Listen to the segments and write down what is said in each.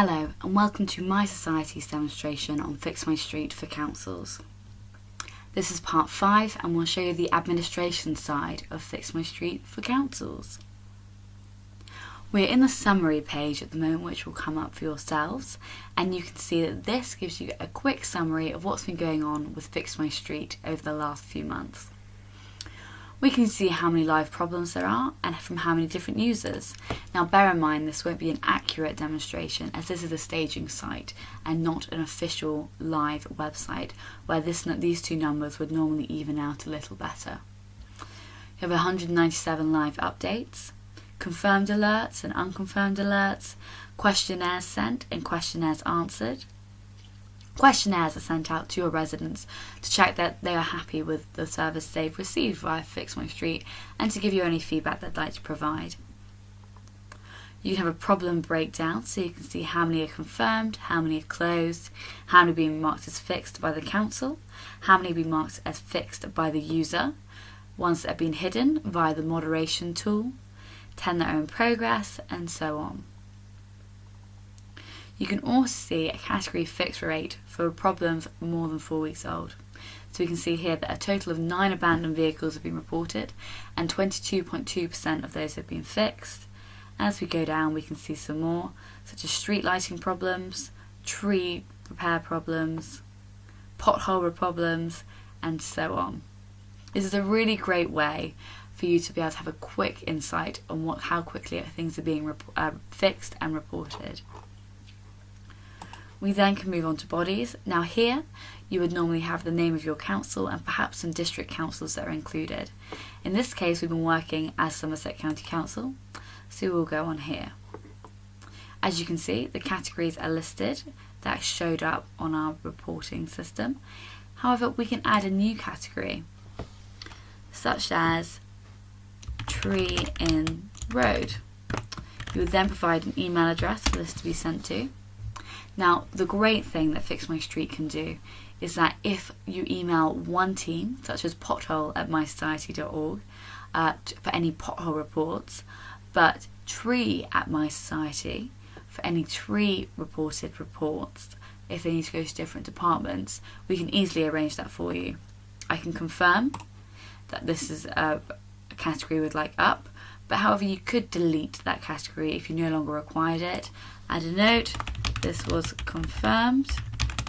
Hello and welcome to My Society's demonstration on Fix My Street for councils. This is part 5 and we'll show you the administration side of Fix My Street for councils. We're in the summary page at the moment which will come up for yourselves and you can see that this gives you a quick summary of what's been going on with Fix My Street over the last few months. We can see how many live problems there are and from how many different users. Now bear in mind this won't be an accurate demonstration as this is a staging site and not an official live website where this, these two numbers would normally even out a little better. You have 197 live updates, confirmed alerts and unconfirmed alerts, questionnaires sent and questionnaires answered, Questionnaires are sent out to your residents to check that they are happy with the service they've received via Fix My Street and to give you any feedback they'd like to provide. You can have a problem breakdown so you can see how many are confirmed, how many are closed, how many are being marked as fixed by the council, how many are being marked as fixed by the user, ones that have been hidden via the moderation tool, 10 that are in progress, and so on. You can also see a category fix rate for problems more than four weeks old. So we can see here that a total of nine abandoned vehicles have been reported and 22.2% of those have been fixed. As we go down we can see some more such as street lighting problems, tree repair problems, pothole problems and so on. This is a really great way for you to be able to have a quick insight on what, how quickly things are being uh, fixed and reported. We then can move on to bodies. Now here, you would normally have the name of your council and perhaps some district councils that are included. In this case, we've been working as Somerset County Council, so we'll go on here. As you can see, the categories are listed that showed up on our reporting system. However, we can add a new category, such as tree in road. You would then provide an email address for this to be sent to. Now, the great thing that Fix My Street can do is that if you email one team, such as pothole at mysociety.org, uh, for any pothole reports, but tree at My Society for any tree reported reports, if they need to go to different departments, we can easily arrange that for you. I can confirm that this is a, category we'd like up, but however you could delete that category if you no longer required it. Add a note, this was confirmed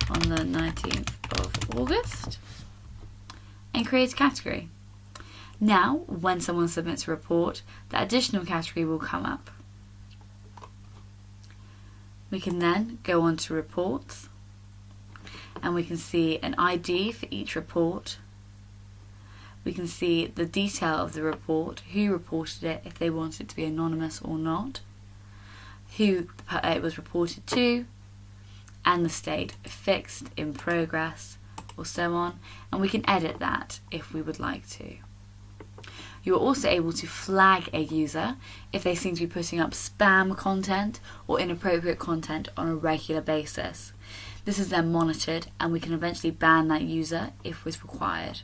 on the 19th of August and create a category. Now, when someone submits a report, the additional category will come up. We can then go on to reports and we can see an ID for each report. We can see the detail of the report, who reported it, if they want it to be anonymous or not who it was reported to, and the state fixed, in progress, or so on, and we can edit that if we would like to. You are also able to flag a user if they seem to be putting up spam content or inappropriate content on a regular basis. This is then monitored and we can eventually ban that user if was required.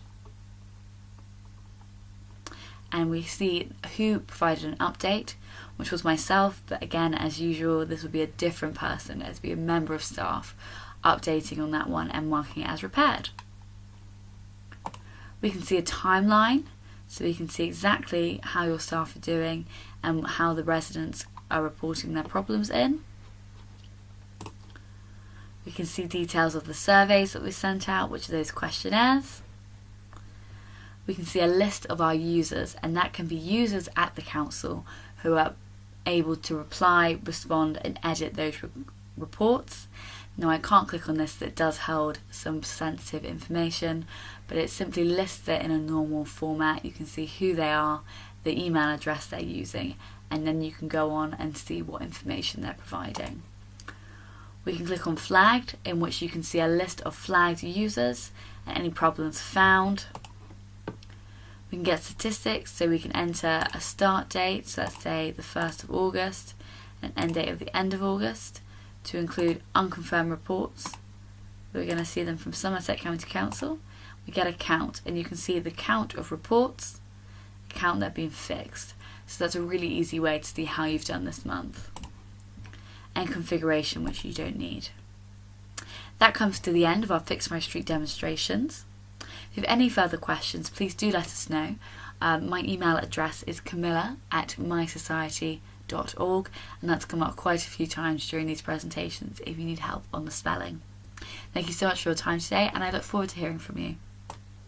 And we see who provided an update, which was myself, but again, as usual, this would be a different person, as be a member of staff, updating on that one and marking it as repaired. We can see a timeline, so we can see exactly how your staff are doing and how the residents are reporting their problems in. We can see details of the surveys that we sent out, which are those questionnaires. We can see a list of our users, and that can be users at the council who are able to reply, respond and edit those re reports. Now I can't click on this, it does hold some sensitive information, but it simply lists it in a normal format. You can see who they are, the email address they're using, and then you can go on and see what information they're providing. We can click on flagged, in which you can see a list of flagged users and any problems found. We can get statistics, so we can enter a start date, so let's say the 1st of August, and end date of the end of August, to include unconfirmed reports. We're going to see them from Somerset County Council. We get a count, and you can see the count of reports, count that have been fixed. So that's a really easy way to see how you've done this month. and configuration which you don't need. That comes to the end of our Fix My Street demonstrations. If you have any further questions, please do let us know. Um, my email address is camilla at mysociety.org, and that's come up quite a few times during these presentations if you need help on the spelling. Thank you so much for your time today, and I look forward to hearing from you.